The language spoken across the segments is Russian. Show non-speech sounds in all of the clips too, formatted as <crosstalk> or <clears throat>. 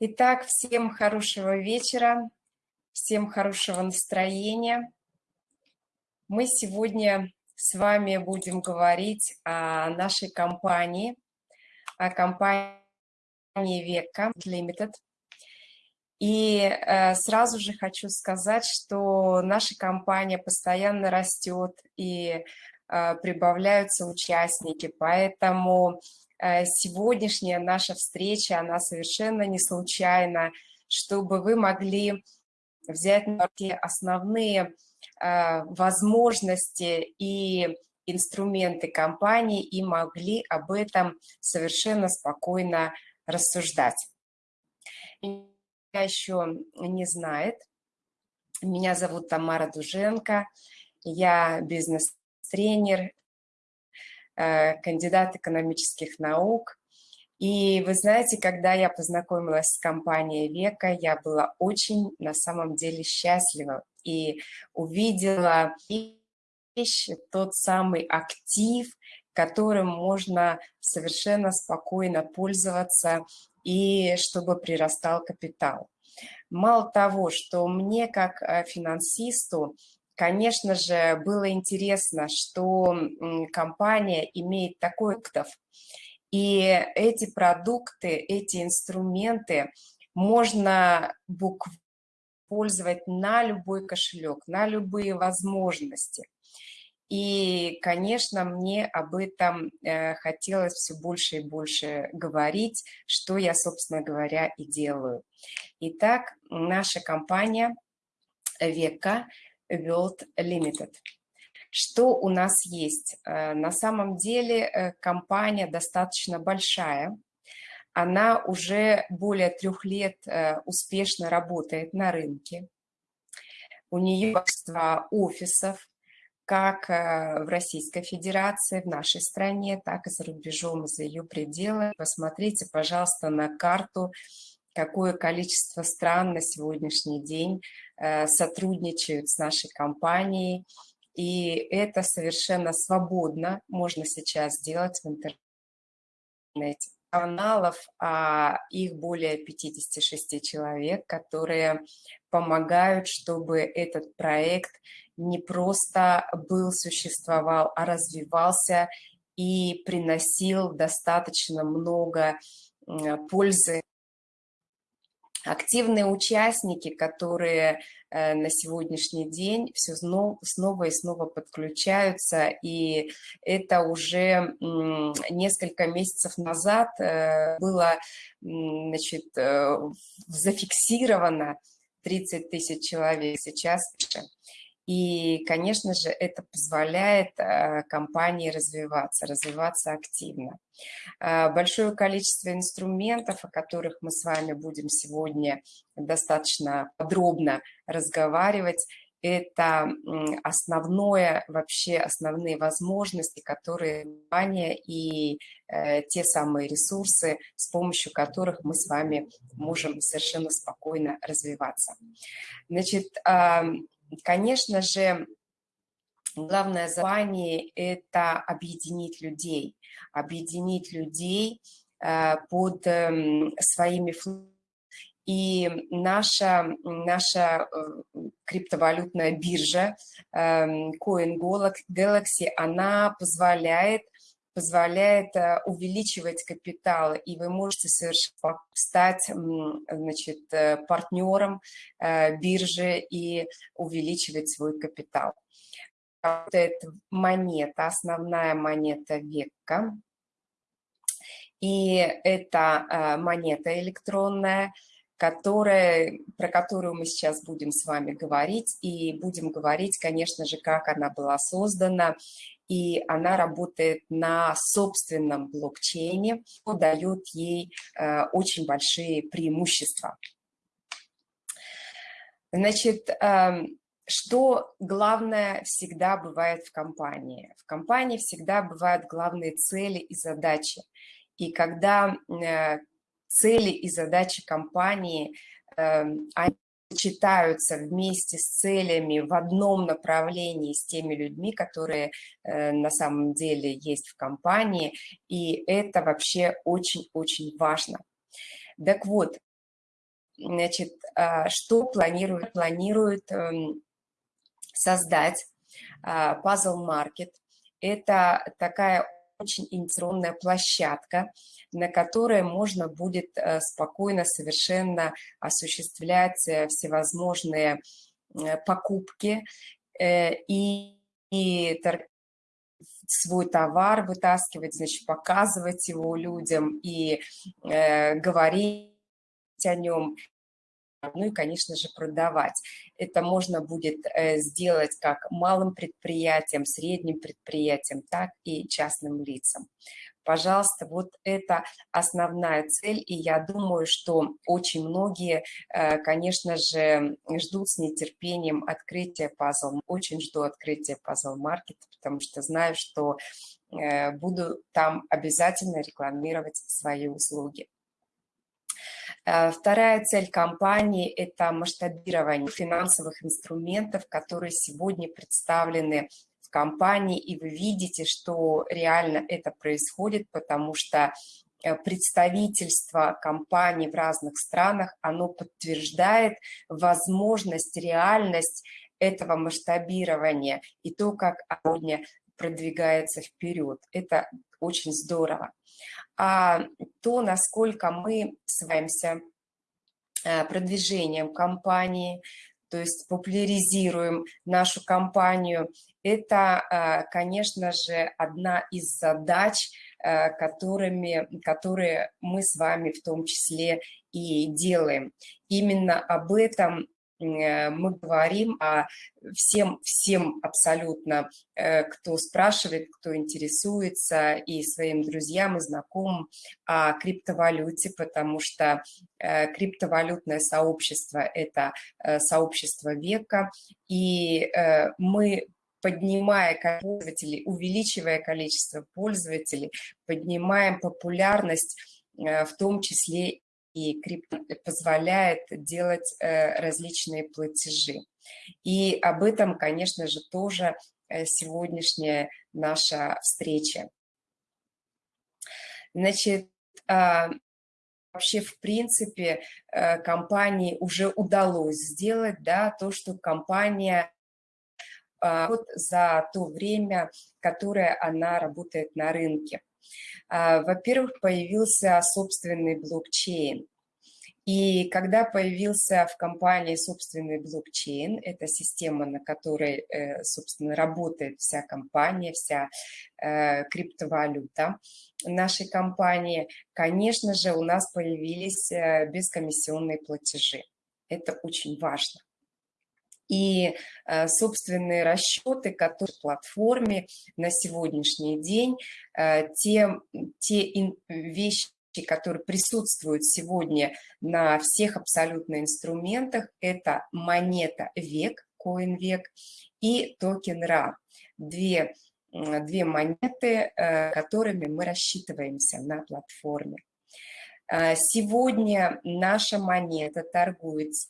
Итак, всем хорошего вечера, всем хорошего настроения. Мы сегодня с вами будем говорить о нашей компании, о компании Века Limited. И э, сразу же хочу сказать, что наша компания постоянно растет и э, прибавляются участники, поэтому сегодняшняя наша встреча, она совершенно не случайна, чтобы вы могли взять на руки основные э, возможности и инструменты компании и могли об этом совершенно спокойно рассуждать. Меня еще не знает. Меня зовут Тамара Дуженко, я бизнес-тренер, Э, кандидат экономических наук. И вы знаете, когда я познакомилась с компанией Века, я была очень на самом деле счастлива и увидела вещь, тот самый актив, которым можно совершенно спокойно пользоваться и чтобы прирастал капитал. Мало того, что мне как э, финансисту Конечно же, было интересно, что компания имеет такой актив, и эти продукты, эти инструменты можно буквально пользовать на любой кошелек, на любые возможности. И, конечно, мне об этом э, хотелось все больше и больше говорить, что я, собственно говоря, и делаю. Итак, наша компания Века World Limited. Что у нас есть? Э, на самом деле э, компания достаточно большая. Она уже более трех лет э, успешно работает на рынке. У нее множество офисов, как в Российской Федерации, в нашей стране, так и за рубежом, за ее пределы. Посмотрите, пожалуйста, на карту какое количество стран на сегодняшний день э, сотрудничают с нашей компанией. И это совершенно свободно можно сейчас сделать в интернете. Каналов, а их более 56 человек, которые помогают, чтобы этот проект не просто был, существовал, а развивался и приносил достаточно много пользы активные участники, которые э, на сегодняшний день все снова и снова подключаются, и это уже несколько месяцев назад э, было значит, э, зафиксировано 30 тысяч человек, сейчас и, конечно же, это позволяет э, компании развиваться, развиваться активно. Э, большое количество инструментов, о которых мы с вами будем сегодня достаточно подробно разговаривать, это основное, вообще основные возможности, которые компания и э, те самые ресурсы, с помощью которых мы с вами можем совершенно спокойно развиваться. Значит, Конечно же, главное задание – это объединить людей, объединить людей э, под эм, своими и наша, наша э, криптовалютная биржа эм, Coin Galaxy, она позволяет позволяет э, увеличивать капитал, и вы можете совершенно стать значит, э, партнером э, биржи и увеличивать свой капитал. Это монета, основная монета века. И это монета электронная, которая, про которую мы сейчас будем с вами говорить. И будем говорить, конечно же, как она была создана и она работает на собственном блокчейне, что дает ей э, очень большие преимущества. Значит, эм, что главное всегда бывает в компании? В компании всегда бывают главные цели и задачи. И когда э, цели и задачи компании, эм, они сочетаются вместе с целями в одном направлении с теми людьми, которые э, на самом деле есть в компании, и это вообще очень-очень важно. Так вот, значит, что планирует, планирует эм, создать Puzzle Market. Это такая очень инновационная площадка, на которой можно будет э, спокойно совершенно осуществлять э, всевозможные э, покупки и, и свой товар вытаскивать, значит, показывать его людям и э, говорить о нем, ну и, конечно же, продавать. Это можно будет э, сделать как малым предприятиям, средним предприятиям, так и частным лицам. Пожалуйста, вот это основная цель, и я думаю, что очень многие, э, конечно же, ждут с нетерпением открытия пазл. Очень жду открытия пазл маркета, потому что знаю, что э, буду там обязательно рекламировать свои услуги. Э, вторая цель компании – это масштабирование финансовых инструментов, которые сегодня представлены в компании, и вы видите, что реально это происходит, потому что э, представительство компаний в разных странах, оно подтверждает возможность, реальность этого масштабирования и то, как сегодня продвигается вперед. Это очень здорово то, насколько мы сваемся э, продвижением компании, то есть популяризируем нашу компанию, это, э, конечно же, одна из задач, э, которыми, которые мы с вами в том числе и делаем. Именно об этом мы говорим о всем, всем абсолютно, э, кто спрашивает, кто интересуется, и своим друзьям и знакомым о криптовалюте, потому что э, криптовалютное сообщество – это сообщество века, и мы поднимая пользователей, увеличивая количество пользователей, поднимаем популярность, в том числе и крипто позволяет делать э, различные платежи. И об этом, конечно же, тоже э, сегодняшняя наша встреча. Значит, а, вообще, в принципе, э, компании уже удалось сделать да, то, что компания а, вот за то время, которое она работает на рынке. А, во-первых, появился собственный блокчейн. И когда появился в компании собственный блокчейн, это система, на которой, э, собственно, работает вся компания, вся э, криптовалюта нашей компании, конечно же, у нас появились э, бескомиссионные платежи. Это очень важно и э, собственные расчеты, которые в платформе на сегодняшний день, э, те, те вещи, которые присутствуют сегодня на всех абсолютно инструментах, это монета век, коин век и токен РА. Две, две монеты, э, которыми мы рассчитываемся на платформе. Сегодня наша монета торгуется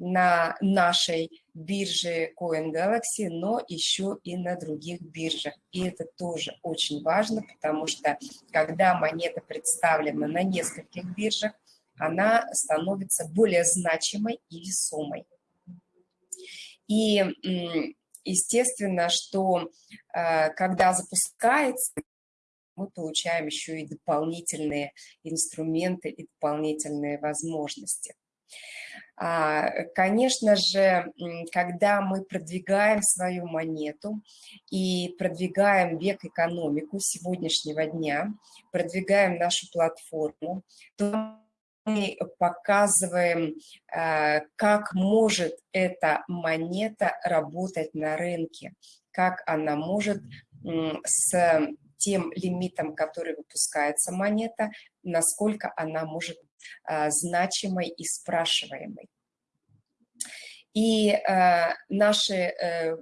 на нашей бирже Coin Galaxy, но еще и на других биржах. И это тоже очень важно, потому что когда монета представлена на нескольких биржах, она становится более значимой и весомой. И естественно, что э, когда запускается, мы получаем еще и дополнительные инструменты и дополнительные возможности. А, конечно же, когда мы продвигаем свою монету и продвигаем век экономику сегодняшнего дня, продвигаем нашу платформу, то мы показываем, а, как может эта монета работать на рынке, как она может с тем лимитом, который выпускается монета, насколько она может значимой и спрашиваемой. И э, наши э,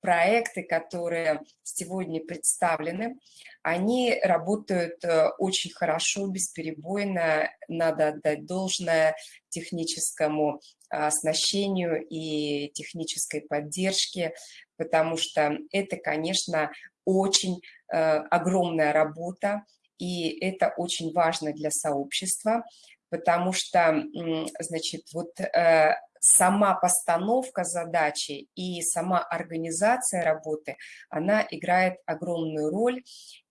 проекты, которые сегодня представлены, они работают э, очень хорошо, бесперебойно, надо отдать должное техническому оснащению и технической поддержке, потому что это, конечно, очень огромная работа, и это очень важно для сообщества, потому что, значит, вот э, сама постановка задачи и сама организация работы, она играет огромную роль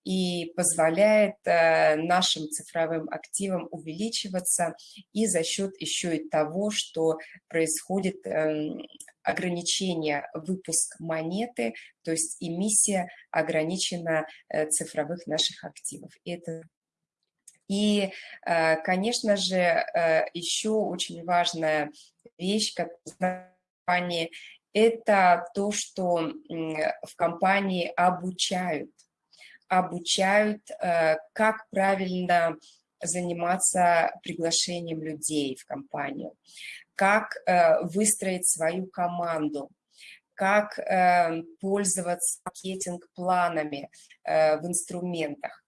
и позволяет э, нашим цифровым активам увеличиваться и за счет еще и того, что происходит эм, ограничение выпуск монеты, то есть эмиссия ограничена э, цифровых наших активов. И это и, э, конечно же, еще очень важная вещь, компании, это то, что в компании обучают. Обучают, э, как правильно заниматься приглашением людей в компанию, как э, выстроить свою команду, как э, пользоваться маркетинг-планами в инструментах.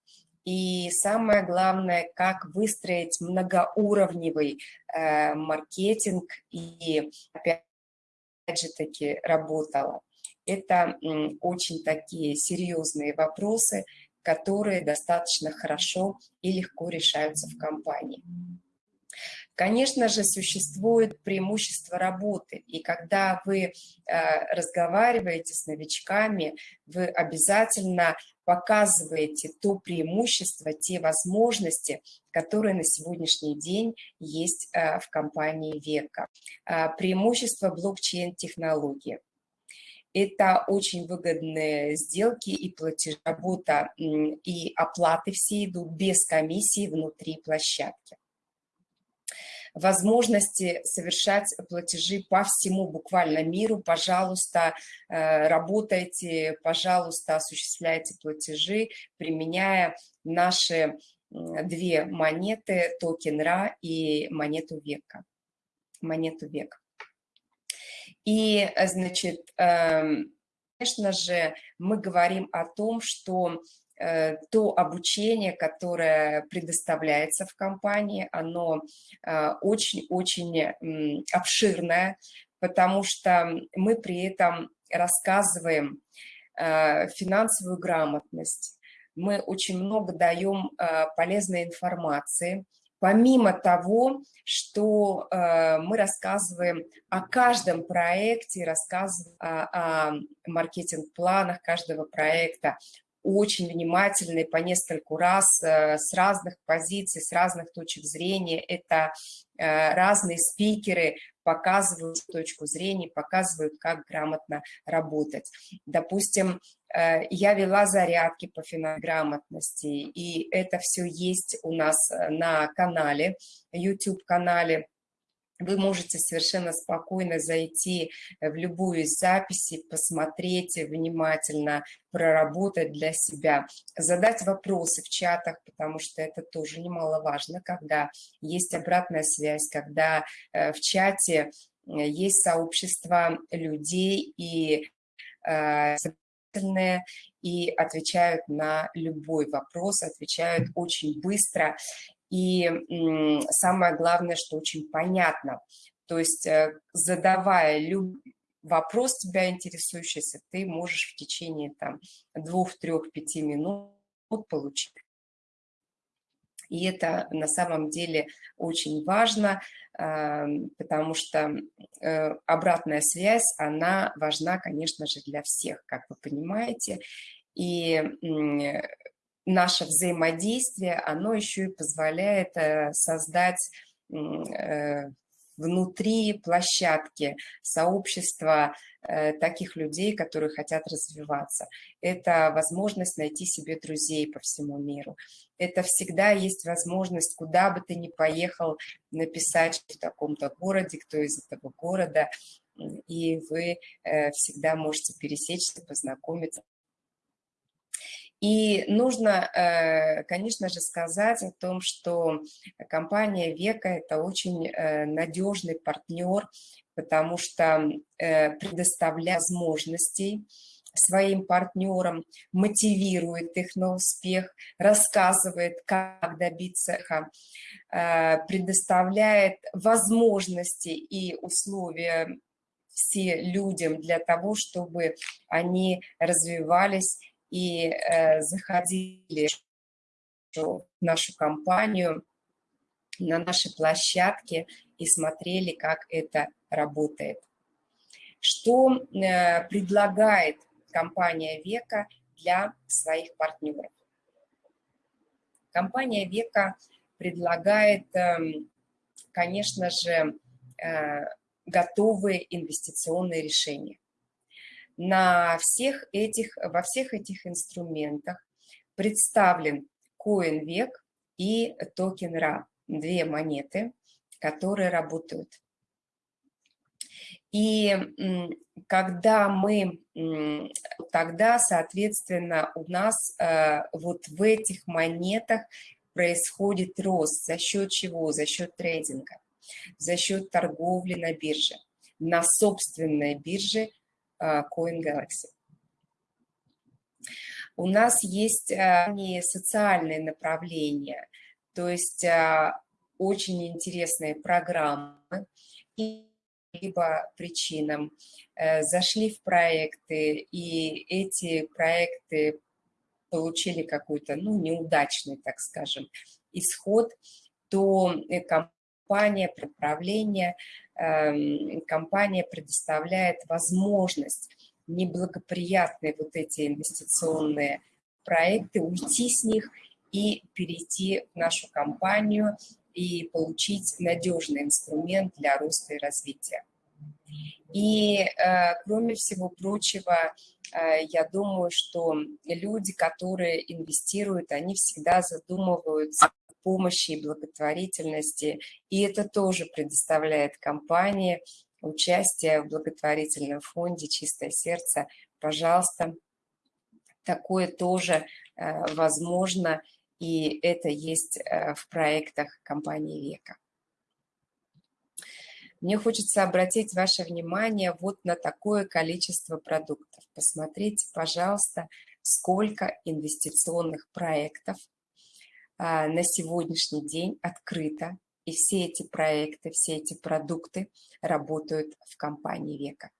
И самое главное, как выстроить многоуровневый э, маркетинг и, опять же таки, работала. Это очень такие серьезные вопросы, которые достаточно хорошо и легко решаются в компании. Конечно же, существует преимущество работы, и когда вы э, разговариваете с новичками, вы обязательно показываете то преимущество, те возможности, которые на сегодняшний день есть э, в компании Века. Э, преимущество блокчейн-технологии. Это очень выгодные сделки и платежи, работа и оплаты все идут без комиссии внутри площадки возможности совершать платежи по всему буквально миру. Пожалуйста, э, работайте, пожалуйста, осуществляйте платежи, применяя наши две монеты, токен РА и монету века. Монету век. И, значит, эм, конечно же, мы говорим о том, что Э, то обучение, которое предоставляется в компании, оно э, очень-очень обширное, потому что мы при этом рассказываем э, финансовую грамотность, мы очень много даем полезной информации, помимо того, что мы рассказываем о каждом проекте, рассказываем о маркетинг-планах каждого проекта, очень внимательны по нескольку раз э, с разных позиций, с разных точек зрения. Это э, разные спикеры показывают точку зрения, показывают, как грамотно работать. Допустим, э, я вела зарядки по финограмотности, и это все есть у нас на канале, YouTube-канале вы можете совершенно спокойно зайти в любую из записей, посмотреть внимательно, проработать для себя, задать вопросы в чатах, потому что это тоже немаловажно, когда есть обратная связь, когда э, в чате э, есть сообщество людей и э, и отвечают на любой вопрос, отвечают очень быстро. И самое главное, что очень понятно. То есть э, задавая вопрос тебя интересующийся, ты можешь в течение там двух, трех, пяти минут получить. И это на самом деле очень важно, потому что э, обратная связь, она важна, конечно же, для всех, как вы понимаете. И наше взаимодействие, оно еще и позволяет э, создать э, внутри площадки сообщества э, таких людей, которые хотят развиваться. Это возможность найти себе друзей по всему миру. Это всегда есть возможность, куда бы ты ни поехал, написать в таком-то городе, кто из этого города, и вы всегда можете пересечься, познакомиться, и нужно, э, конечно же, сказать о том, что компания Века – это очень э, надежный партнер, потому что э, предоставляет возможностей своим партнерам, мотивирует их на успех, рассказывает, как добиться их, предоставляет возможности и условия все людям для того, чтобы они развивались и э, заходили нашу компанию на нашей площадке и смотрели, как это работает. Что э, предлагает компания Века для своих партнеров? Компания Века предлагает, эм, конечно же, э, готовые инвестиционные решения. На всех этих, во всех этих инструментах представлен CoinVec и токен RA, две монеты, которые работают. И когда мы, тогда, соответственно, у нас э, вот в этих монетах происходит рост. За счет чего? За счет трейдинга, за счет торговли на бирже, на собственной бирже Coin Galaxy. У нас есть э, не социальные направления, то есть очень интересные программы, и либо причинам зашли в проекты, и эти проекты получили какой-то, ну, неудачный, так скажем, исход, то э, компания направления, эм, компания предоставляет возможность неблагоприятные вот эти инвестиционные проекты, уйти с них и перейти в нашу компанию и получить надежный инструмент для роста и развития. И, э, кроме всего прочего, э, я думаю, что люди, которые инвестируют, они всегда задумываются помощи и благотворительности, и это тоже предоставляет компании участие в благотворительном фонде «Чистое сердце». Пожалуйста, такое тоже э, возможно, и это есть в проектах компании «Века». Мне хочется обратить ваше внимание вот на такое количество продуктов. Посмотрите, пожалуйста, сколько инвестиционных проектов на сегодняшний день открыто. И все эти проекты, все эти продукты работают в компании «Века».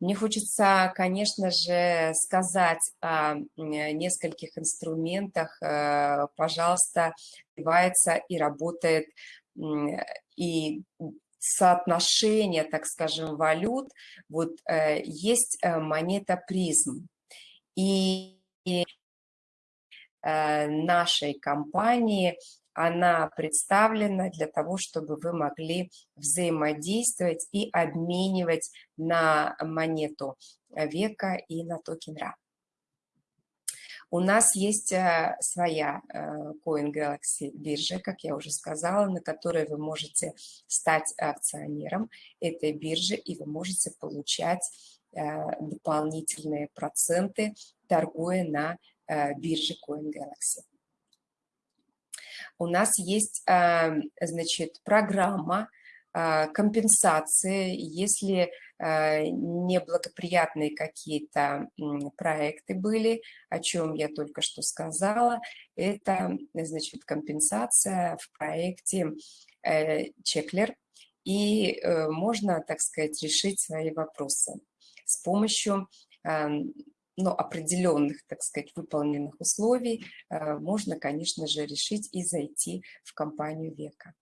Мне хочется, конечно же, сказать о нескольких инструментах. Э, пожалуйста, развивается и работает и соотношение, так скажем, валют, вот э, есть э, монета призм. И нашей компании она представлена для того, чтобы вы могли взаимодействовать и обменивать на монету века и на токен RA. У нас есть э, своя э, Coin Galaxy биржа, как я уже сказала, на которой вы можете стать акционером этой биржи, и вы можете получать э, дополнительные проценты, торгуя на бирже Coin Galaxy. У нас есть, значит, программа компенсации, если Э, неблагоприятные какие-то проекты были, о чем я только что сказала. Это, значит, компенсация в проекте э, Чеклер, и э, можно, так сказать, решить свои вопросы с помощью ну, определенных, так сказать, выполненных условий можно, конечно же, решить и зайти в компанию века.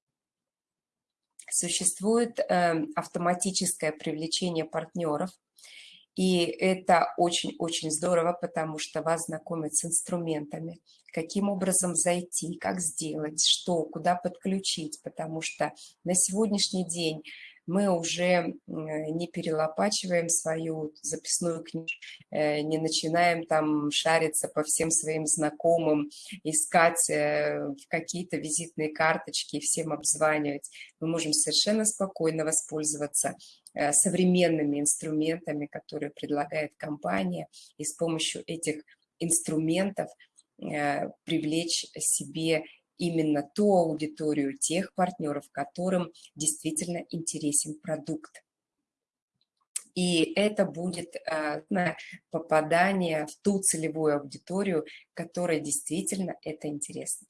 Существует эм, автоматическое привлечение партнеров, и это очень-очень здорово, потому что вас знакомят с инструментами, каким образом зайти, как сделать, что, куда подключить, потому что на сегодняшний день мы уже не перелопачиваем свою записную книгу, э, не начинаем там шариться по всем своим знакомым, искать э, какие-то визитные карточки, всем обзванивать. Мы можем совершенно спокойно воспользоваться э, современными инструментами, которые предлагает компания, и с помощью этих инструментов привлечь себе именно ту аудиторию, тех партнеров, которым действительно интересен продукт. И это будет э, попадание в ту целевую аудиторию, которая действительно это интересно.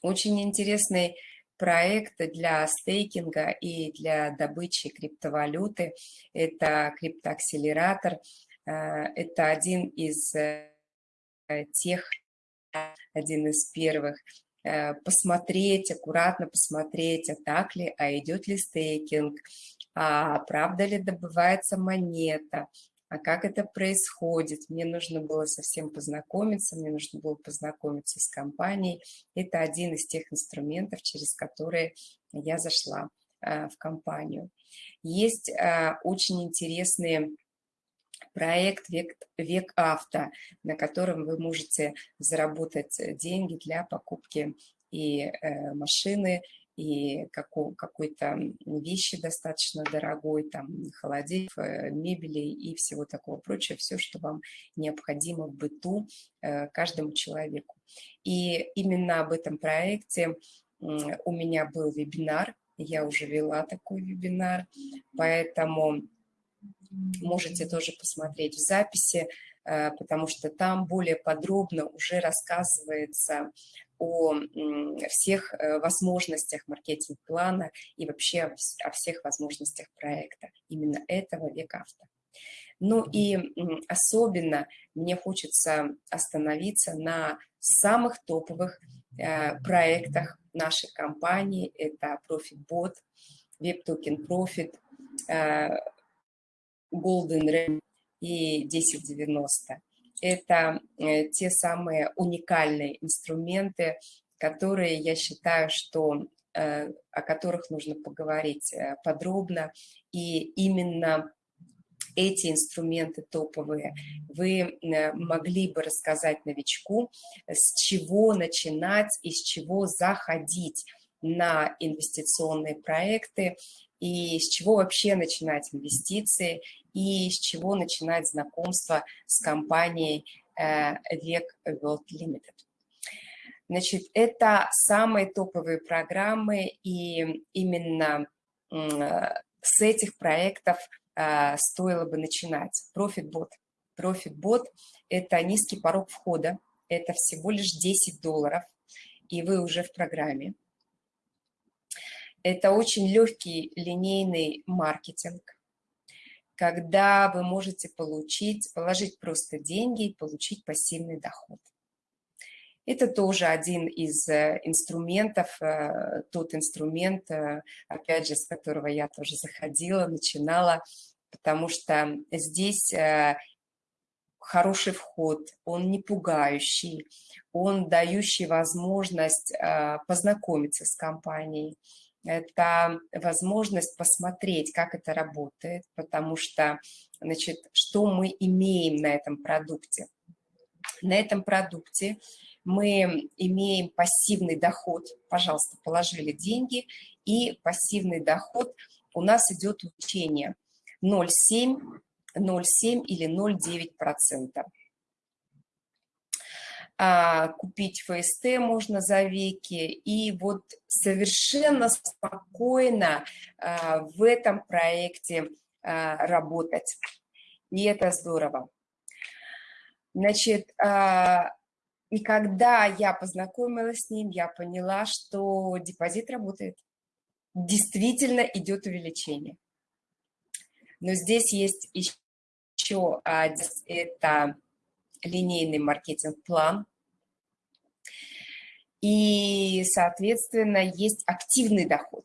Очень интересный проект для стейкинга и для добычи криптовалюты. Это криптоакселератор. Э, это один из тех, один из первых, посмотреть, аккуратно посмотреть, а так ли, а идет ли стейкинг, а правда ли добывается монета, а как это происходит. Мне нужно было совсем познакомиться, мне нужно было познакомиться с компанией. Это один из тех инструментов, через которые я зашла э, в компанию. Есть э, очень интересный проект «Век, «Век авто», на котором вы можете заработать деньги для покупки и э, машины, и какой-то вещи достаточно дорогой, там, холодильник, э, мебели и всего такого прочего, все, что вам необходимо в быту э, каждому человеку. И именно об этом проекте у меня был вебинар, я уже вела такой вебинар, поэтому можете тоже посмотреть в записи, э, потому что там более подробно уже рассказывается о всех э, возможностях маркетинг-плана и вообще о всех возможностях проекта, именно этого век-авто. Ну и особенно мне хочется остановиться на самых топовых э, проектах нашей компании. Это ProfitBot, WebToken Profit, Golden Ram и 1090 это э, те самые уникальные инструменты, которые я считаю, что э, о которых нужно поговорить э, подробно. И именно эти инструменты топовые вы могли бы рассказать новичку, с чего начинать и с чего заходить на инвестиционные проекты, и с чего вообще начинать инвестиции, и с чего начинать знакомство с компанией э, Век World Limited. Значит, это самые топовые программы, и именно с этих проектов э, стоило бы начинать. ProfitBot. ProfitBot – это низкий порог входа, это всего лишь 10 долларов, и вы уже в программе. Это очень легкий линейный маркетинг, когда вы можете получить, положить просто деньги и получить пассивный доход. Это тоже один из э, инструментов, э, тот инструмент, э, опять же, с которого я тоже заходила, начинала, потому что здесь хороший вход, он не пугающий, он дающий возможность познакомиться с компанией, это возможность посмотреть, как это работает, потому что, значит, что мы имеем на этом продукте. На этом продукте мы имеем пассивный доход, пожалуйста, положили деньги, и пассивный доход у нас идет учение 0,7, 0,7 или 0,9%. А, купить ФСТ можно за веки, и вот совершенно спокойно а, в этом проекте а, работать. И это здорово. Значит, и когда я познакомилась с ним, я поняла, что депозит работает. Действительно идет увеличение. Но здесь есть еще это линейный маркетинг-план, и, соответственно, есть активный доход.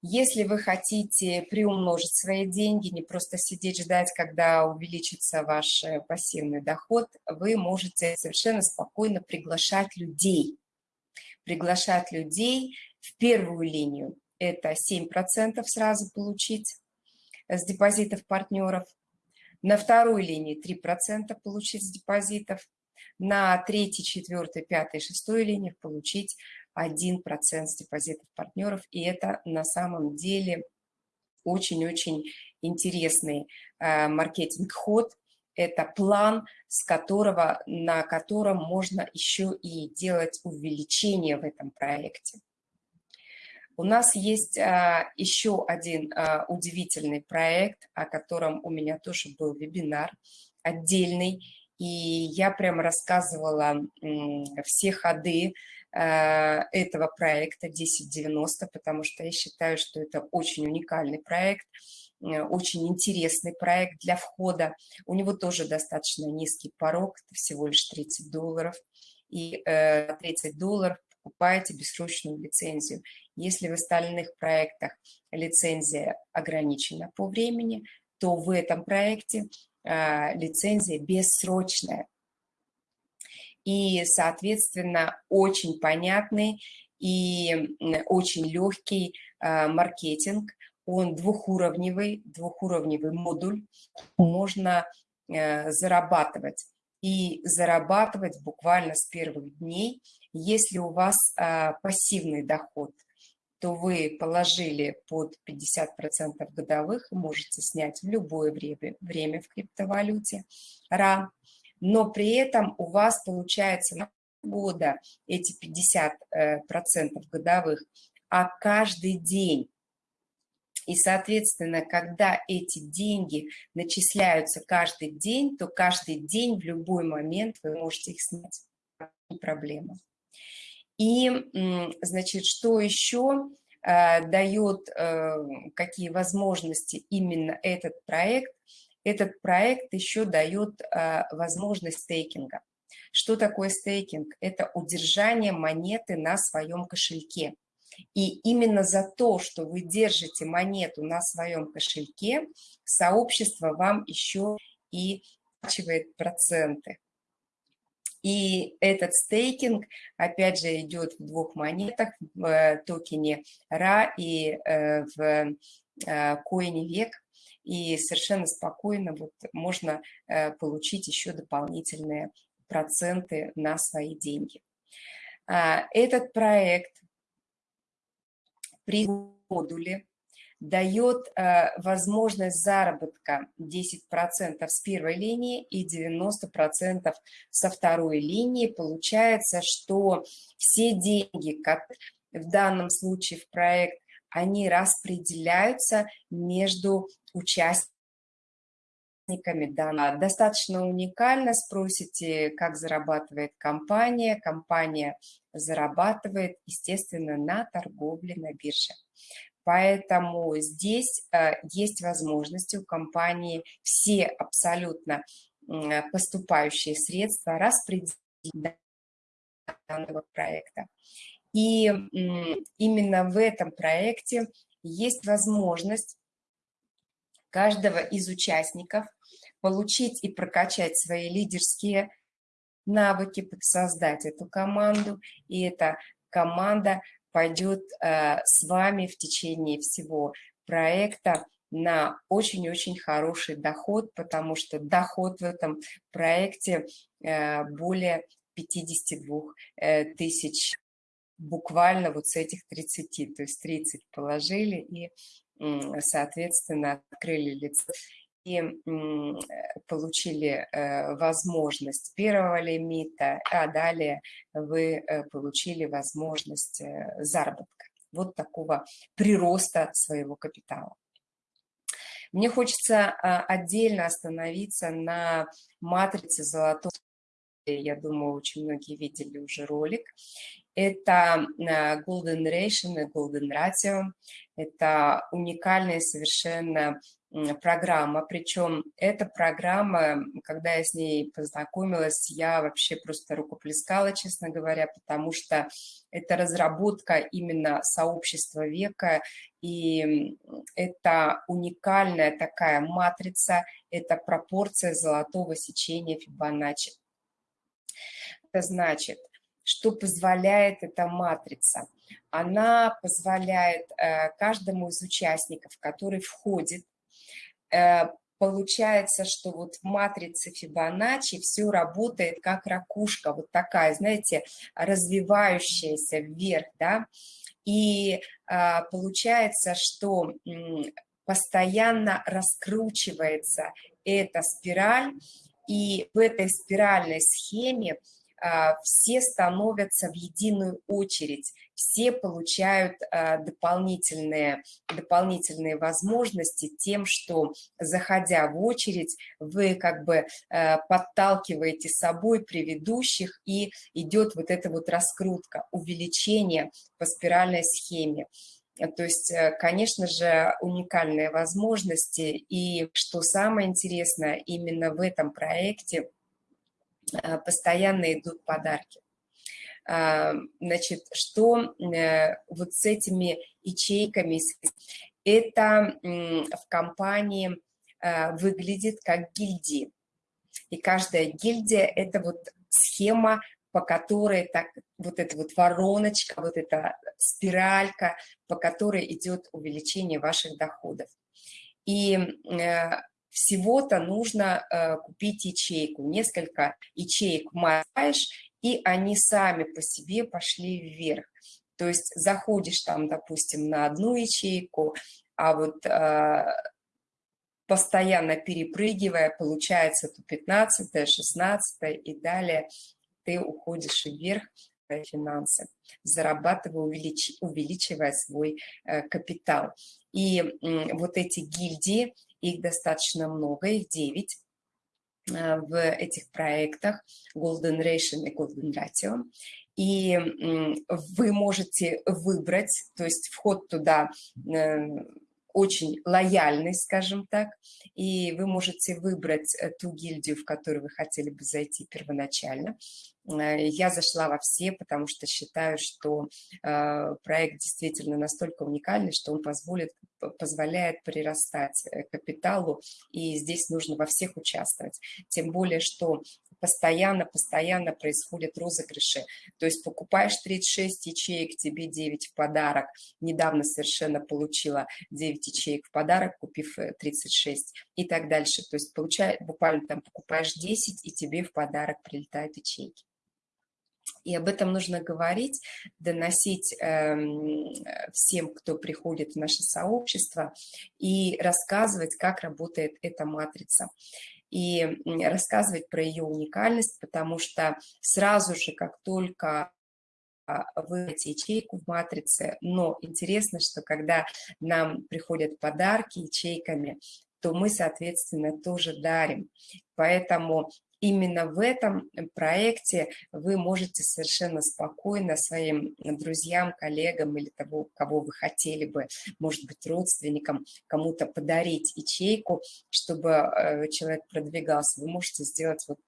Если вы хотите приумножить свои деньги, не просто сидеть ждать, когда увеличится ваш э, пассивный доход, вы можете совершенно спокойно приглашать людей. Приглашать людей в первую линию. Это 7% сразу получить с депозитов партнеров. На второй линии 3% получить с депозитов на третьей, четвертой, пятой, шестой линиях получить 1% с депозитов партнеров. И это на самом деле очень-очень интересный э, маркетинг-ход. Это план, с которого, на котором можно еще и делать увеличение в этом проекте. У нас есть а, еще один а, удивительный проект, о котором у меня тоже был вебинар отдельный. И я прям рассказывала все ходы э, этого проекта 1090, потому что я считаю, что это очень уникальный проект. очень интересный проект для входа. У него тоже достаточно низкий порог, это всего лишь 30 долларов. И 30 долларов покупаете бессрочную лицензию. Если в остальных проектах лицензия ограничена по времени, то в этом проекте лицензия бессрочная. И, соответственно, очень понятный и очень легкий маркетинг. Он двухуровневый, двухуровневый модуль. Можно э, зарабатывать. И зарабатывать буквально с первых дней. Если у вас пассивный доход, то вы положили под 50% годовых, можете снять в любое время, время в криптовалюте RA, но при этом у вас получается на года эти 50% э, годовых, а каждый день. И, соответственно, когда эти деньги начисляются каждый день, то каждый день в любой момент вы можете их снять. Проблема. И, значит, что еще э, дает, э, какие возможности именно этот проект? Этот проект еще дает возможность стейкинга. Что такое стейкинг? Это удержание монеты на своем кошельке. И именно за то, что вы держите монету на своем кошельке, сообщество вам еще и оплачивает проценты. И этот стейкинг, опять же, идет в двух монетах, в э, токене RA и э, в э, коине VEC. И совершенно спокойно вот можно получить еще дополнительные проценты на свои деньги. А, этот проект при модуле дает а, возможность заработка 10% с первой линии и 90% со второй линии. Получается, что все деньги, как в данном случае в проект, они распределяются между участниками данного. Достаточно уникально, спросите, как зарабатывает компания. Компания зарабатывает, естественно, на торговле на бирже. Поэтому здесь э, есть возможности у компании все абсолютно поступающие средства распределить данного проекта. И именно в этом проекте есть возможность каждого из участников, получить и прокачать свои лидерские навыки, создать эту команду, и эта команда пойдет э, с вами в течение всего проекта на очень-очень хороший доход, потому что доход в этом проекте э, более 52 э, тысяч буквально вот с этих 30, то есть 30 положили и соответственно, открыли лицо и получили э, возможность первого лимита, а далее вы э, получили возможность э, заработка. Вот такого прироста своего капитала. Мне хочется а, отдельно остановиться на матрице золотого. Я думаю, очень многие видели уже ролик. Это Golden Ration и Golden Ratio. Это уникальная совершенно программа, причем эта программа, когда я с ней познакомилась, я вообще просто рукоплескала, честно говоря, потому что это разработка именно сообщества века, и это уникальная такая матрица, это пропорция золотого сечения Фибоначчи. Это значит, что позволяет эта матрица? Она позволяет э, каждому из участников, который входит, э, получается, что вот в матрице Фибоначчи все работает как ракушка, вот такая, знаете, развивающаяся вверх, да, и а, получается, что постоянно раскручивается эта спираль, и в этой спиральной схеме все становятся в единую очередь, все получают а, дополнительные, дополнительные возможности тем, что, заходя в очередь, вы как бы а, подталкиваете собой предыдущих, и идет вот эта вот раскрутка, увеличение по спиральной схеме. То есть, э, конечно же, уникальные возможности. И что самое интересное, именно в этом проекте постоянно идут подарки. А, значит, что э, вот с этими ячейками, это в компании выглядит как гильдии. И каждая гильдия – это вот схема по которой так, вот эта вот вороночка, вот эта спиралька, по которой идет увеличение ваших доходов. И э, всего-то нужно э, купить ячейку, несколько ячеек мазаешь, и они сами по себе пошли вверх. То есть заходишь там, допустим, на одну ячейку, а вот э, постоянно перепрыгивая, получается то 15 16 и далее ты уходишь вверх финансы, зарабатывая, увелич, увеличивая свой э, капитал. И вот эти гильдии, их достаточно много, их 9 э, в этих проектах Golden Ration и Golden Ratio. И вы можете выбрать, то есть вход туда э, очень лояльный, скажем так, и вы можете выбрать ту гильдию, в которую вы хотели бы зайти первоначально. Э, я зашла во все, потому что считаю, что э, проект действительно настолько уникальный, что он позволит, позволяет прирастать э, капиталу, и здесь нужно во всех участвовать. Тем более, что постоянно-постоянно происходят розыгрыши. То есть покупаешь 36 ячеек, тебе 9 в подарок. Недавно совершенно получила 9 ячеек в подарок, купив 36 и так дальше. То есть получай, буквально там покупаешь 10, и тебе в подарок прилетают ячейки. И об этом нужно говорить, доносить э, всем, кто приходит в наше сообщество, и рассказывать, как работает эта матрица. И рассказывать про ее уникальность, потому что сразу же, как только а, выйти ячейку в матрице, но интересно, что когда нам приходят подарки ячейками, то мы, соответственно, тоже дарим. Поэтому именно в этом проекте вы можете совершенно спокойно своим друзьям, коллегам или того, кого вы хотели бы, может быть, родственникам, кому-то подарить ячейку, чтобы э, человек продвигался. Вы можете сделать вот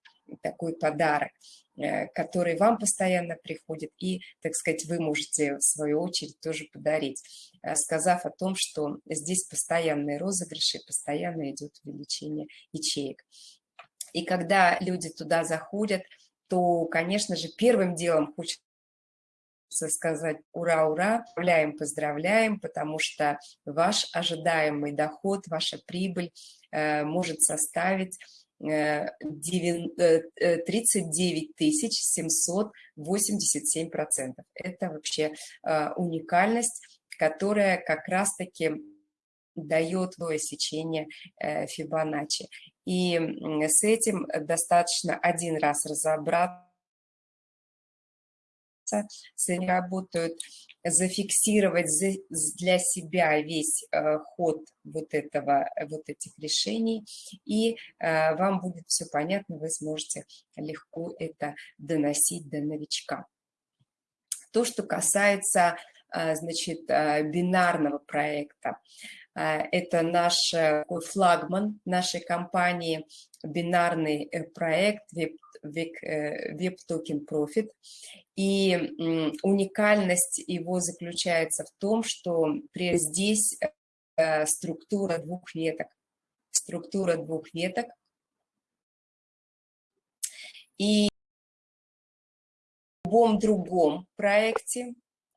такой подарок э, который вам постоянно приходит, и, так сказать, вы можете, в свою очередь, тоже подарить, э, сказав о том, что здесь постоянные розыгрыши, постоянно идет увеличение ячеек. И когда люди туда заходят, то, конечно же, первым делом хочется сказать ура, ура, поздравляем, поздравляем, потому что ваш ожидаемый доход, ваша прибыль э, может составить 39 787 процентов. Это вообще э, уникальность, которая как раз-таки дает двое сечение э, Фибоначчи. И с этим достаточно один раз разобраться, с этим работают, зафиксировать для себя весь э, ход вот, этого, вот этих решений, и э, вам будет все понятно, вы сможете легко это доносить до новичка. То, что касается значит, бинарного проекта. Э, это наш такой флагман нашей компании, бинарный э, проект Web Token Profit. И уникальность его заключается в том, что здесь э, структура двух веток. Структура двух веток. И в любом другом проекте,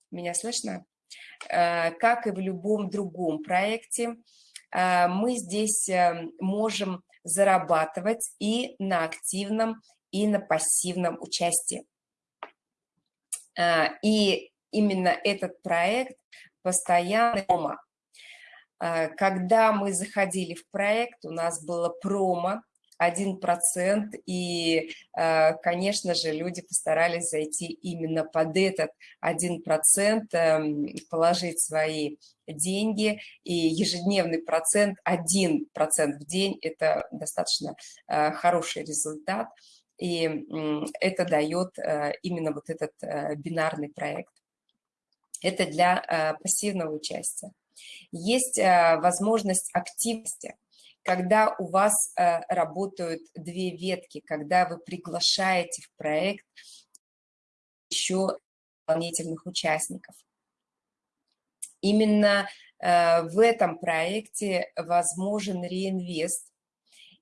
меня слышно? Э, как и в любом другом проекте, э, мы здесь э, можем зарабатывать и на активном, и на пассивном участии. И именно этот проект постоянно промо. Когда мы заходили в проект, у нас было промо, 1%, и, э, конечно же, люди постарались зайти именно под этот 1%, эм, положить свои деньги, и ежедневный процент, 1% в день – это достаточно э, хороший результат, и это дает э, именно вот этот бинарный проект. Это для пассивного участия. Есть возможность активности, когда у вас работают две ветки, когда вы приглашаете в проект еще дополнительных участников. Именно э, в этом проекте возможен реинвест,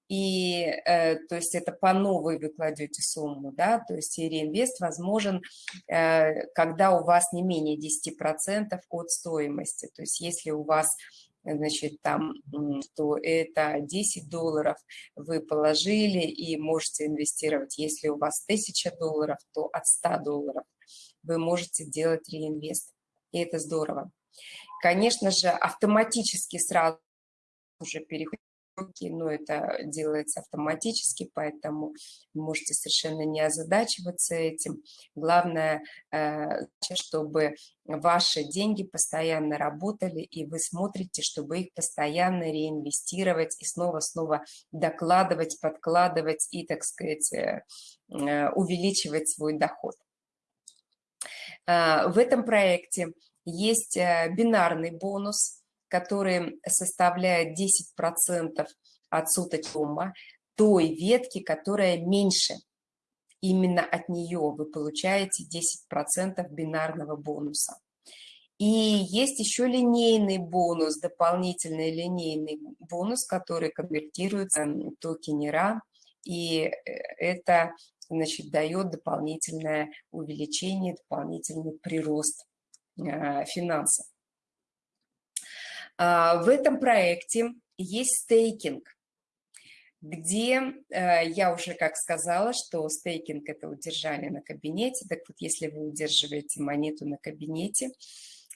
и э, то есть это по новой вы кладете сумму, да, то есть реинвест возможен, э, когда у вас не менее 10% от стоимости, то есть если у вас значит, там, то это 10 долларов вы положили и можете инвестировать. Если у вас 1000 долларов, то от 100 долларов вы можете делать реинвест. И это здорово. Конечно же, автоматически сразу же переходите но это делается автоматически, поэтому можете совершенно не озадачиваться этим. Главное, э, чтобы ваши деньги постоянно работали, и вы смотрите, чтобы их постоянно реинвестировать и снова-снова докладывать, подкладывать и, так сказать, э, э, увеличивать свой доход. В этом проекте есть бинарный бонус – который составляет 10% от суточного той ветки, которая меньше. Именно от нее вы получаете 10% бинарного бонуса. И есть еще линейный бонус, дополнительный линейный бонус, который конвертируется в токенера, и э, это значит, дает дополнительное увеличение, дополнительный прирост э, финансов. А, в этом проекте есть стейкинг, где э, я уже как сказала, что стейкинг – это удержание на кабинете. Так вот, если вы удерживаете монету на кабинете,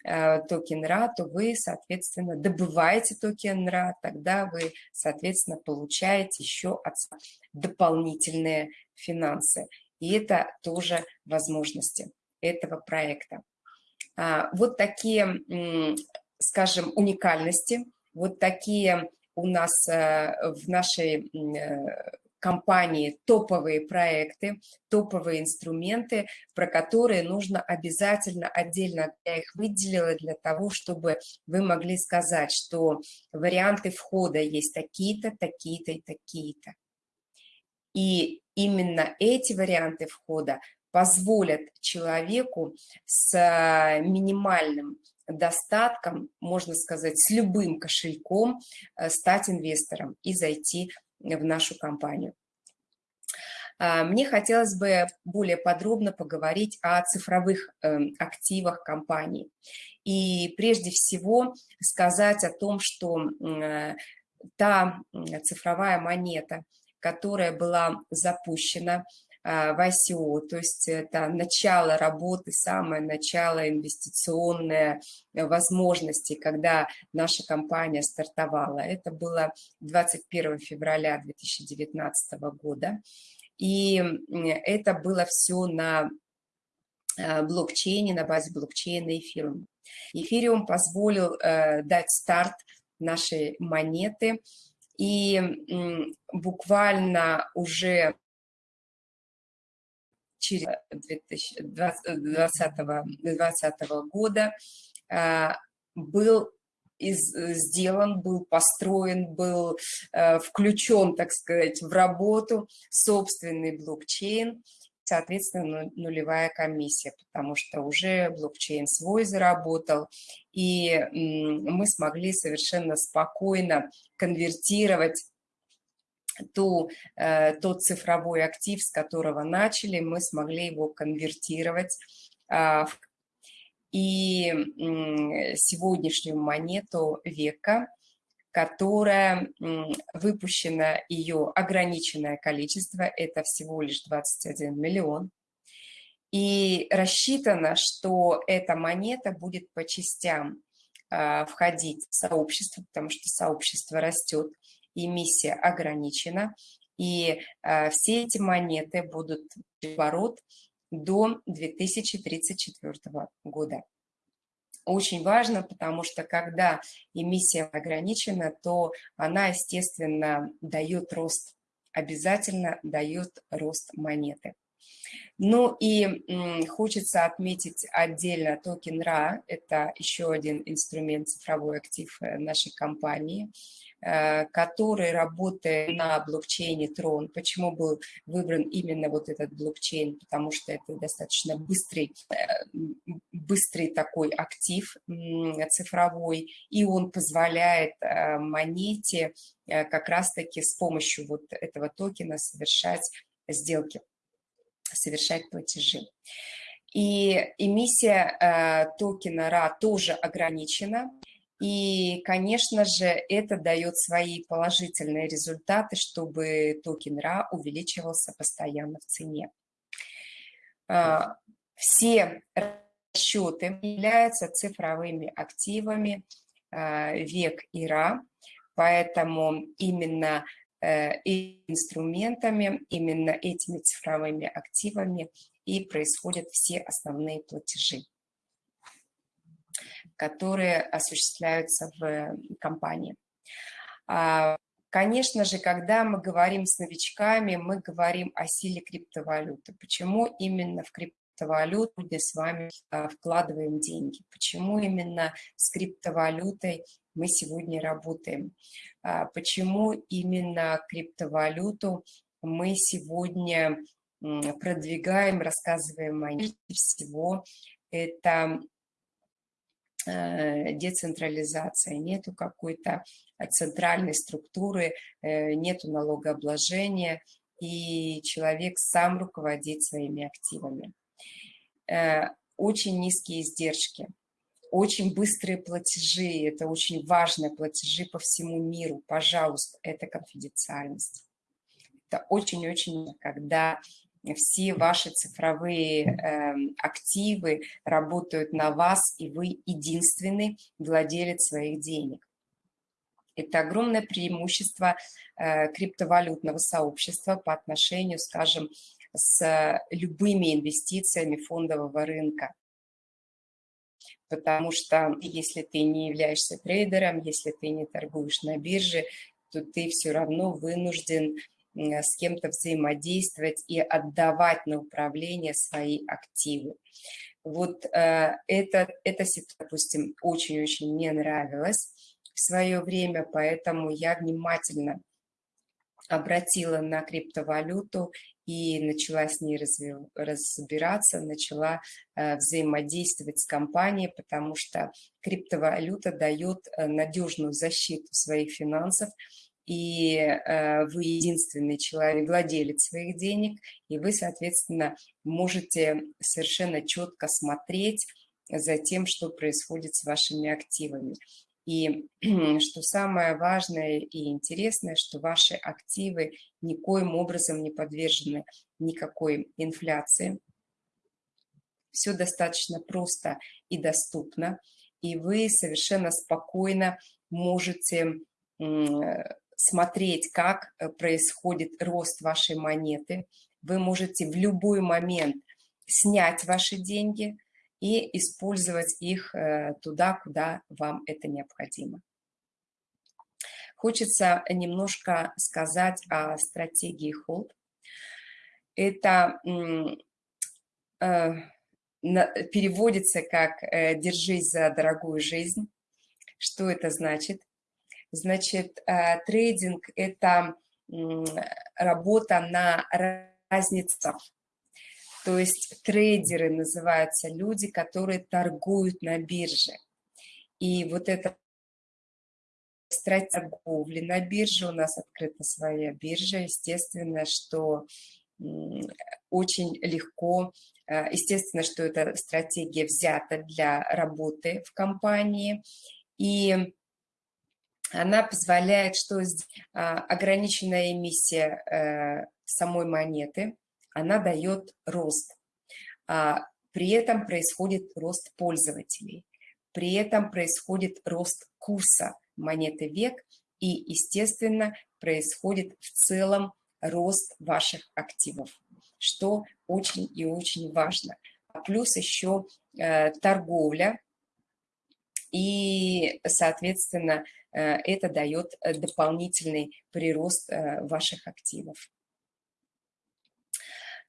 э, токен РА, то вы, соответственно, добываете токен РА, тогда вы, соответственно, получаете еще дополнительные финансы. И это тоже возможности этого проекта. А, вот такие скажем, уникальности. Вот такие у нас э, в нашей э, компании топовые проекты, топовые инструменты, про которые нужно обязательно отдельно, я их выделила для того, чтобы вы могли сказать, что варианты входа есть такие-то, такие-то и такие-то. И именно эти варианты входа позволят человеку с э, минимальным достатком, можно сказать, с любым кошельком э, стать инвестором и зайти в нашу компанию. А, мне хотелось бы более подробно поговорить о цифровых эм, активах компании. И прежде всего сказать о том, что э, та цифровая монета, которая была запущена в ICO, то есть это начало работы, самое начало инвестиционной э, возможности, когда наша компания стартовала. Это было 21 февраля 2019 года. И это было все на э, блокчейне, на базе блокчейна Эфириум. Эфириум позволил э, дать старт нашей монеты, и буквально уже через 2020, 2020 года а, был из, сделан, был построен, был э, включен, так сказать, в работу собственный блокчейн, соответственно, нулевая комиссия, потому что уже блокчейн свой заработал, и мы смогли совершенно спокойно конвертировать ту, э, тот цифровой актив, с которого начали, мы смогли его конвертировать а, и сегодняшнюю монету века, которая выпущена ее ограниченное количество, это всего лишь 21 миллион. И рассчитано, что эта монета будет по частям а, входить в сообщество, потому что сообщество растет, эмиссия ограничена, и э, все эти монеты будут в оборот до 2034 года. Очень важно, потому что когда эмиссия ограничена, то она, естественно, дает рост, обязательно дает рост монеты. Ну и хочется отметить отдельно токен RA, это еще один инструмент, цифровой актив э, нашей компании, который работает на блокчейне Tron. Почему был выбран именно вот этот блокчейн? Потому что это достаточно быстрый, э, быстрый такой актив цифровой, и он позволяет монете как раз-таки с помощью вот этого токена совершать сделки совершать платежи. И эмиссия э, токена РА тоже ограничена. И, конечно же, это дает свои положительные результаты, чтобы токен РА увеличивался постоянно в цене. Э, все расчеты являются цифровыми активами э, ВЕК и РА, поэтому именно Э, инструментами, именно этими цифровыми активами и происходят все основные платежи, которые осуществляются в компании. А, конечно же, когда мы говорим с новичками, мы говорим о силе криптовалюты. Почему именно в криптовалюту мы с вами а, вкладываем деньги? Почему именно с криптовалютой мы сегодня работаем. А, почему именно криптовалюту мы сегодня продвигаем, рассказываем о ней всего. Это децентрализация, нету какой-то центральной структуры, э, нету налогообложения, и человек сам руководит своими активами. Э, очень низкие издержки – очень быстрые платежи, это очень важные платежи по всему миру. Пожалуйста, это конфиденциальность. Это очень-очень, когда все ваши цифровые э, активы работают на вас, и вы единственный владелец своих денег. Это огромное преимущество э, криптовалютного сообщества по отношению, скажем, с любыми инвестициями фондового рынка потому что если ты не являешься трейдером, если ты не торгуешь на бирже, то ты все равно вынужден с кем-то взаимодействовать и отдавать на управление свои активы. Вот э, это, ситуация, допустим, очень-очень не нравилась в свое время, поэтому я внимательно обратила на криптовалюту и начала с ней разбираться, начала э, взаимодействовать с компанией, потому что криптовалюта дает э, надежную защиту своих финансов, и э, вы единственный человек, владелец своих денег, и вы, соответственно, можете совершенно четко смотреть за тем, что происходит с вашими активами. И <clears throat> что самое важное и интересное, что ваши активы никоим образом не подвержены никакой инфляции. Все достаточно просто и доступно, и вы совершенно спокойно можете смотреть, как э, происходит рост вашей монеты. Вы можете в любой момент снять ваши деньги – и использовать их э, туда, куда вам это необходимо. Хочется немножко сказать о стратегии Hold. Это э, переводится как «держись за дорогую жизнь». Что это значит? Значит, трейдинг – это работа на разницах то есть трейдеры называются люди, которые торгуют на бирже. И вот эта стратегия торговли на бирже, у нас открыта своя биржа, естественно, что очень легко, э, естественно, что эта стратегия взята для работы в компании, и она позволяет, что а, ограниченная эмиссия э, самой монеты – она дает рост. А при этом происходит рост пользователей. При этом происходит рост курса монеты век и, естественно, происходит в целом рост ваших активов, что очень и очень важно. Плюс еще э, торговля, и, соответственно, это дает дополнительный прирост э, ваших активов.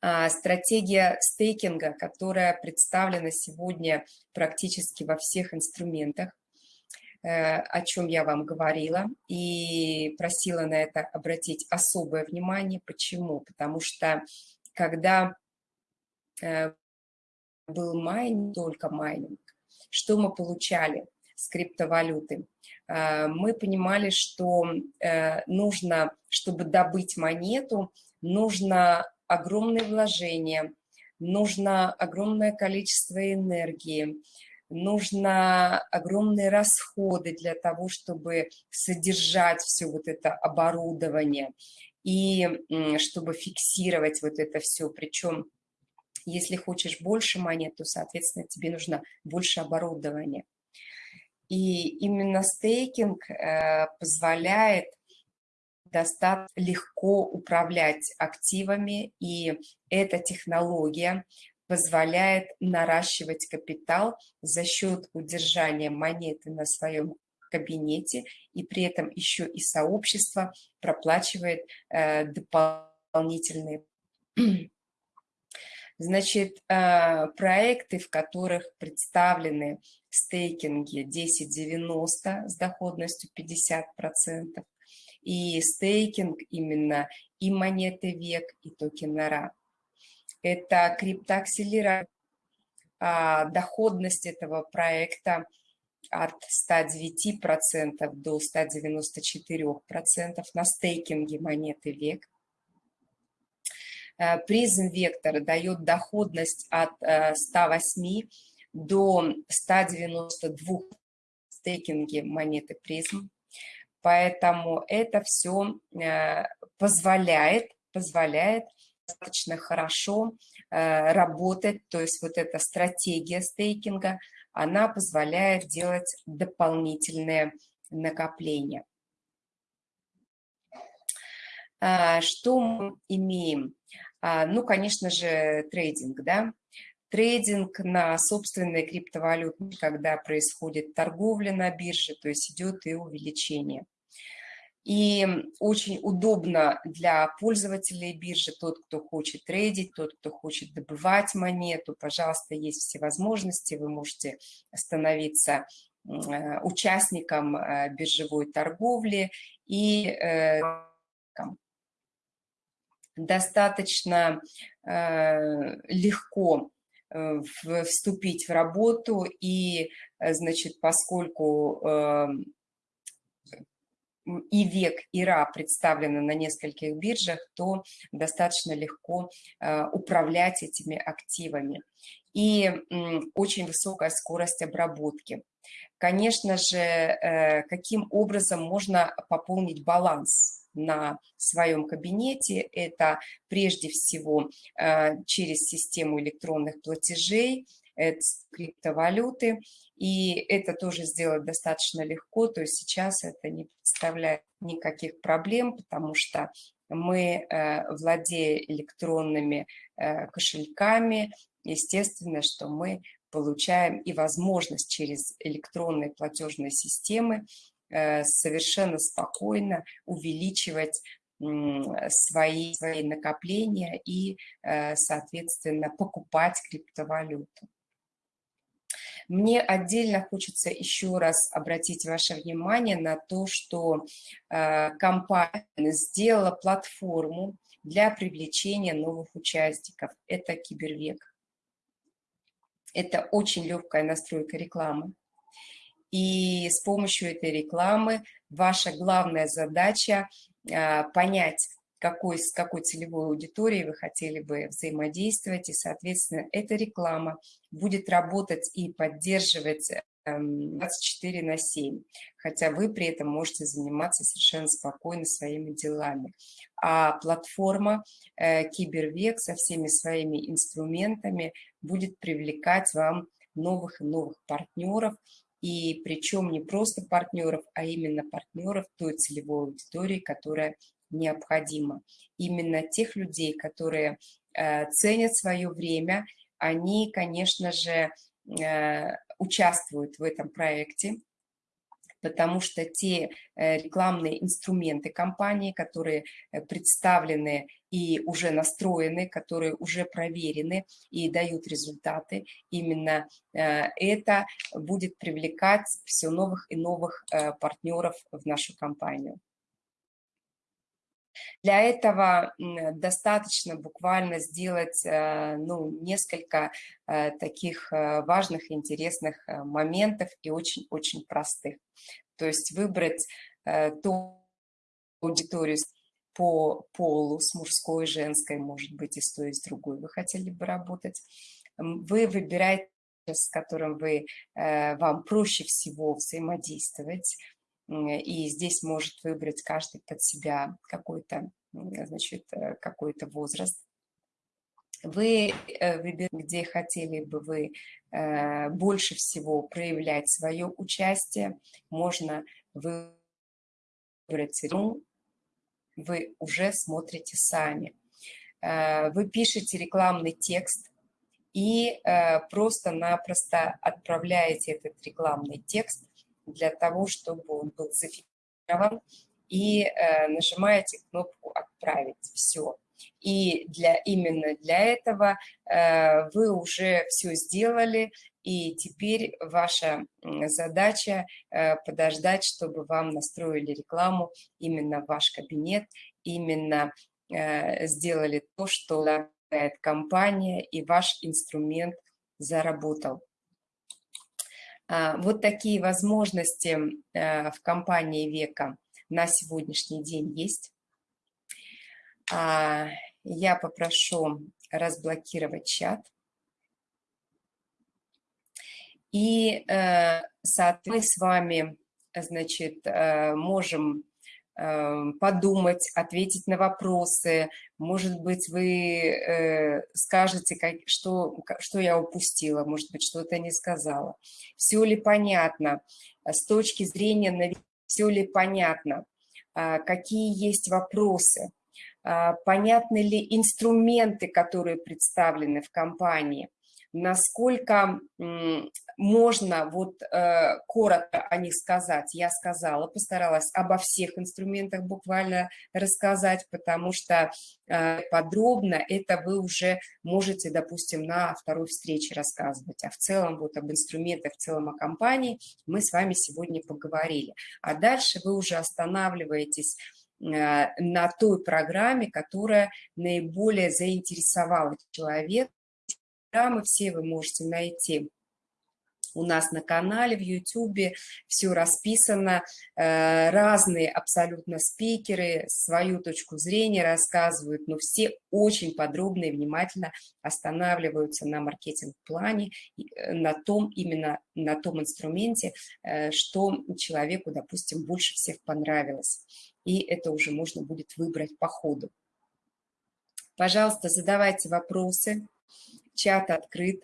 А, стратегия стейкинга, которая представлена сегодня практически во всех инструментах, э, о чем я вам говорила, и просила на это обратить особое внимание. Почему? Потому что когда э, был майнинг, только майнинг, что мы получали с криптовалюты? Э, мы понимали, что нужно, чтобы добыть монету, нужно огромные вложения, нужно огромное количество энергии, нужно огромные расходы для того, чтобы содержать все вот это оборудование и чтобы фиксировать вот это все. Причем, если хочешь больше монет, то, соответственно, тебе нужно больше оборудования. И именно стейкинг э, позволяет достаточно легко управлять активами, и эта технология позволяет наращивать капитал за счет удержания монеты на своем кабинете, и при этом еще и сообщество проплачивает э, дополнительные <clears throat> Значит, э, проекты, в которых представлены стейкинги 1090 с доходностью 50%, и стейкинг именно, и монеты век, и токенера. Это криптоакселератор. А доходность этого проекта от 109% до 194% на стейкинге монеты век. Э, призм Вектор дает доходность от 108 э, до 192 стейкинге монеты призм. Поэтому это все э, позволяет, позволяет достаточно хорошо э, работать, то есть вот эта стратегия стейкинга, она позволяет делать дополнительные накопления. А, что мы имеем? А, ну, конечно же, трейдинг, да, трейдинг на собственные криптовалюты, когда происходит торговля на бирже, то есть идет и увеличение. И очень удобно для пользователей биржи, тот, кто хочет трейдить, тот, кто хочет добывать монету, пожалуйста, есть все возможности, вы можете становиться э, участником э, биржевой торговли и э, достаточно легко вступить в работу и, значит, поскольку эм, и век, и ра представлены на нескольких биржах, то достаточно легко э, управлять этими активами. И очень высокая скорость обработки. Конечно же, э, каким образом можно пополнить баланс на своем кабинете? Это прежде всего э, через систему электронных платежей, криптовалюты, и это тоже сделать достаточно легко, то есть сейчас это не представляет никаких проблем, потому что мы, э, владея электронными э, кошельками, естественно, что мы получаем и возможность через электронные платежные системы совершенно спокойно увеличивать свои, свои накопления и, соответственно, покупать криптовалюту. Мне отдельно хочется еще раз обратить ваше внимание на то, что э, компания сделала платформу для привлечения новых участников. Это Кибервек. Это очень легкая настройка рекламы. И с помощью этой рекламы ваша главная задача э, понять, какой, с какой целевой аудиторией вы хотели бы взаимодействовать, и, соответственно, эта реклама будет работать и поддерживать 24 эм, на 7, хотя вы при этом можете заниматься совершенно спокойно своими делами. А платформа э, Кибервек со всеми своими инструментами будет привлекать вам новых и новых партнеров, и причем не просто партнеров, а именно партнеров той целевой аудитории, которая необходимо. Именно тех людей, которые э, ценят свое время, они, конечно же, э, участвуют в этом проекте. Потому что те э, рекламные инструменты компании, которые э, представлены и уже настроены, которые уже проверены и дают результаты, именно э, это будет привлекать все новых и новых партнеров в нашу компанию. Для этого достаточно буквально сделать э, ну, несколько э, таких э, важных интересных моментов и очень-очень простых. То есть выбрать ту аудиторию по полу, с мужской, женской, может быть, и с той, и с другой вы хотели бы работать. Вы выбираете, с которым вы, вам проще всего взаимодействовать, и здесь может выбрать каждый под себя какой-то, значит, э, какой-то возраст. Вы э, выбираете, где хотели бы вы э, больше всего проявлять свое участие, можно выбрать, ну, вы уже смотрите сами. Вы пишете рекламный текст и просто-напросто отправляете этот рекламный текст для того, чтобы он был зафиксирован, и э, нажимаете кнопку «Отправить». Все. И для, именно для этого э, вы уже все сделали, и теперь ваша задача э, подождать, чтобы вам настроили рекламу именно в ваш кабинет, именно э, сделали то, что компания, и ваш инструмент заработал. А, вот такие возможности э, в компании Века на сегодняшний день есть. А, я попрошу разблокировать чат. И, э, мы с вами, значит, э, можем подумать, ответить на вопросы. Может быть, вы э, скажете, как, что, что я упустила, может быть, что-то не сказала. Все ли понятно? С точки зрения, все ли понятно? А, какие есть вопросы? А, понятны ли инструменты, которые представлены в компании? насколько можно вот э, коротко о них сказать. Я сказала, постаралась обо всех инструментах буквально рассказать, потому что э, подробно это вы уже можете, допустим, на второй встрече рассказывать. А в целом вот об инструментах, в целом о компании мы с вами сегодня поговорили. А дальше вы уже останавливаетесь э, на той программе, которая наиболее заинтересовала человека, программы все вы можете найти у нас на канале, в YouTube, все расписано, э, разные абсолютно спикеры свою точку зрения рассказывают, но все очень подробно и внимательно останавливаются на маркетинг-плане, э, на том, именно на том инструменте, э, что человеку, допустим, больше всех понравилось. И это уже можно будет выбрать по ходу. Пожалуйста, задавайте вопросы чат открыт.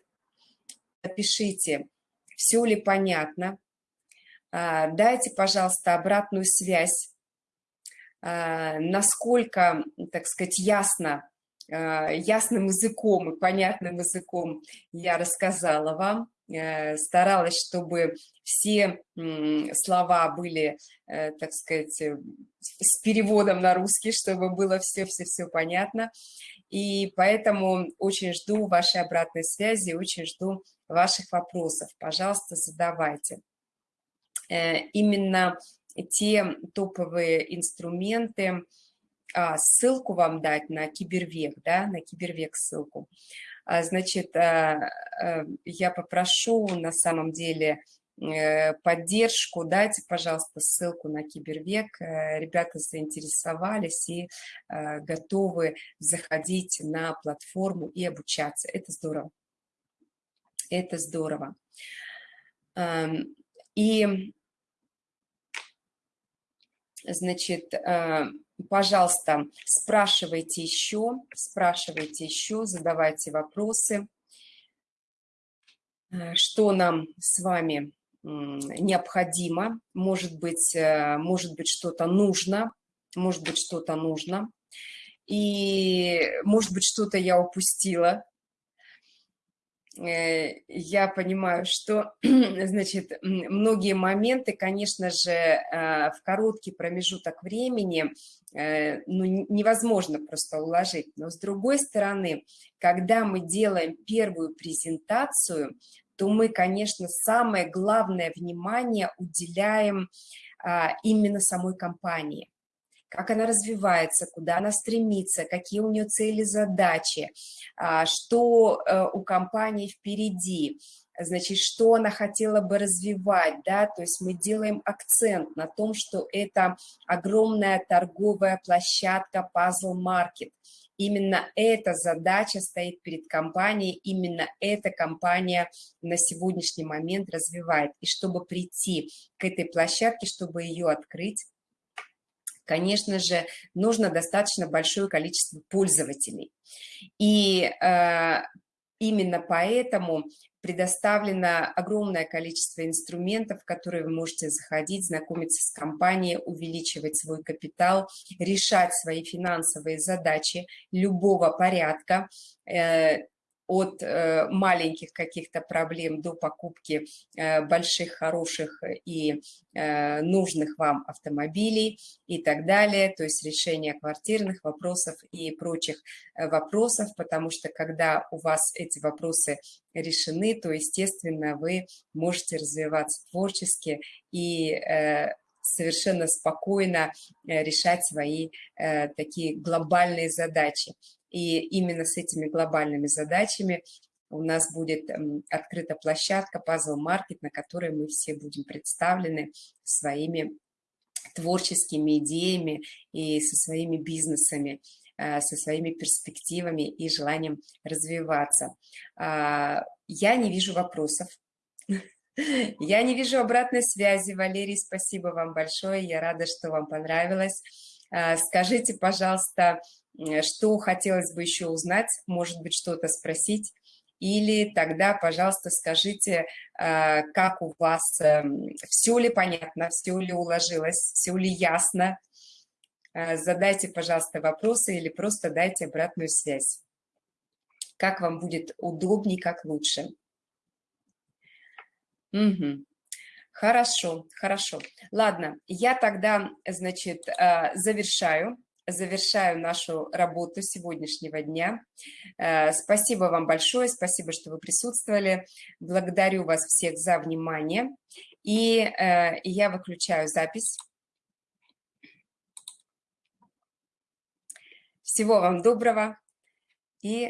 Напишите, все ли понятно. А, дайте, пожалуйста, обратную связь, а, насколько, так сказать, ясно, а, ясным языком и понятным языком я рассказала вам. Э, старалась, чтобы все слова были, э, так сказать, э, с переводом на русский, чтобы было все-все-все понятно. И поэтому очень жду вашей обратной связи, очень жду ваших вопросов. Пожалуйста, задавайте. Э, именно те топовые инструменты, а, ссылку вам дать на Кибервек, да, на Кибервек ссылку. А, значит, а, я попрошу на самом деле Э, поддержку, дайте, пожалуйста, ссылку на Кибервек. Э, ребята заинтересовались и э, готовы заходить на платформу и обучаться. Это здорово. Это здорово. Эм, и, значит, пожалуйста, спрашивайте еще, спрашивайте еще, задавайте вопросы. Что нам с вами необходимо, может быть, э, может быть что-то нужно, может быть что-то нужно, и может быть что-то я упустила. Э, я понимаю, что, <clears throat> значит, многие моменты, конечно же, э, в короткий промежуток времени э, ну, невозможно просто уложить. Но с другой стороны, когда мы делаем первую презентацию, то мы, конечно, самое главное внимание уделяем а, именно самой компании как она развивается, куда она стремится, какие у нее цели, задачи, а, что э, у компании впереди, значит, что она хотела бы развивать, да, то есть мы делаем акцент на том, что это огромная торговая площадка Puzzle Market. Именно эта задача стоит перед компанией, именно эта компания на сегодняшний момент развивает. И чтобы прийти к этой площадке, чтобы ее открыть, конечно же, нужно достаточно большое количество пользователей. И э, именно поэтому предоставлено огромное количество инструментов, в которые вы можете заходить, знакомиться с компанией, увеличивать свой капитал, решать свои финансовые задачи любого порядка, э, от э, маленьких каких-то проблем до покупки э, больших, хороших и э, нужных вам автомобилей и так далее, то есть решение квартирных вопросов и прочих вопросов, потому что когда у вас эти вопросы решены, то, естественно, вы можете развиваться творчески и совершенно спокойно решать свои такие глобальные задачи. И именно с этими глобальными задачами у нас будет эм, открыта площадка Puzzle Market, на которой мы все будем представлены своими творческими идеями и со своими бизнесами, э, со своими перспективами и желанием развиваться. А, я не вижу вопросов. <laughs> Я не вижу обратной связи. Валерий, спасибо вам большое. Я рада, что вам понравилось. А, скажите, пожалуйста, что хотелось бы еще узнать, может быть, что-то спросить, или тогда, пожалуйста, скажите, э, как у вас, эм, все ли понятно, все ли уложилось, все ли ясно. Э, задайте, пожалуйста, вопросы или просто дайте обратную связь. Как вам будет удобнее, как лучше. Угу. Хорошо, хорошо. Ладно, я тогда, значит, завершаю завершаю нашу работу сегодняшнего дня. Э, спасибо вам большое, спасибо, что вы присутствовали. Благодарю вас всех за внимание. И э, я выключаю запись. Всего вам доброго и